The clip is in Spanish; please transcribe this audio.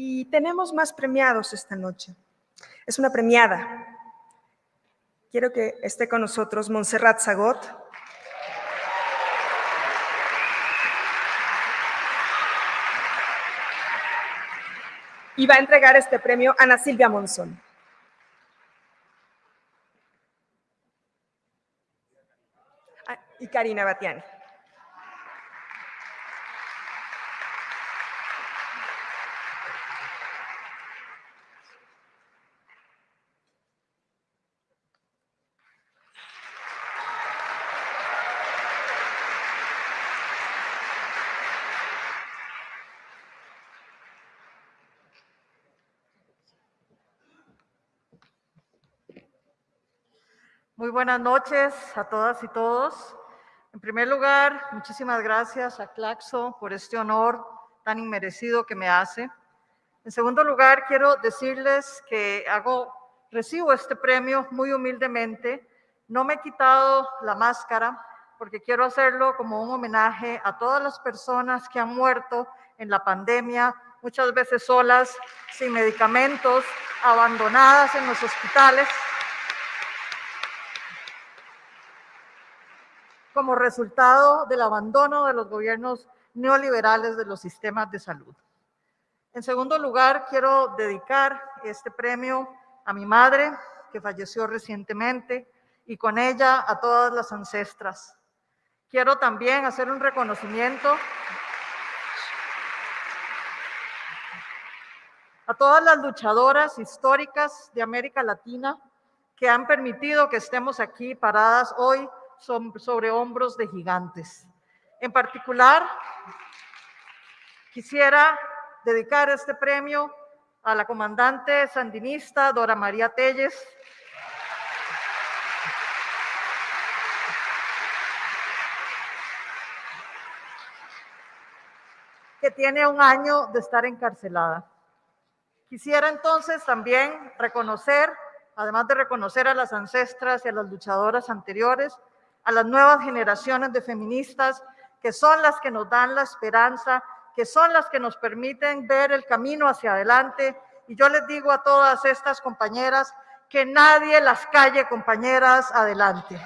Y tenemos más premiados esta noche. Es una premiada. Quiero que esté con nosotros Montserrat Zagot. Y va a entregar este premio a Ana Silvia Monzón. Ah, y Karina Batiani. Muy buenas noches a todas y todos. En primer lugar, muchísimas gracias a Claxo por este honor tan inmerecido que me hace. En segundo lugar, quiero decirles que hago, recibo este premio muy humildemente. No me he quitado la máscara porque quiero hacerlo como un homenaje a todas las personas que han muerto en la pandemia, muchas veces solas, sin medicamentos, abandonadas en los hospitales como resultado del abandono de los gobiernos neoliberales de los sistemas de salud. En segundo lugar, quiero dedicar este premio a mi madre, que falleció recientemente, y con ella a todas las ancestras. Quiero también hacer un reconocimiento a todas las luchadoras históricas de América Latina que han permitido que estemos aquí paradas hoy sobre hombros de gigantes. En particular, quisiera dedicar este premio a la comandante sandinista Dora María Telles, que tiene un año de estar encarcelada. Quisiera entonces también reconocer, además de reconocer a las ancestras y a las luchadoras anteriores, a las nuevas generaciones de feministas que son las que nos dan la esperanza, que son las que nos permiten ver el camino hacia adelante. Y yo les digo a todas estas compañeras que nadie las calle, compañeras, adelante.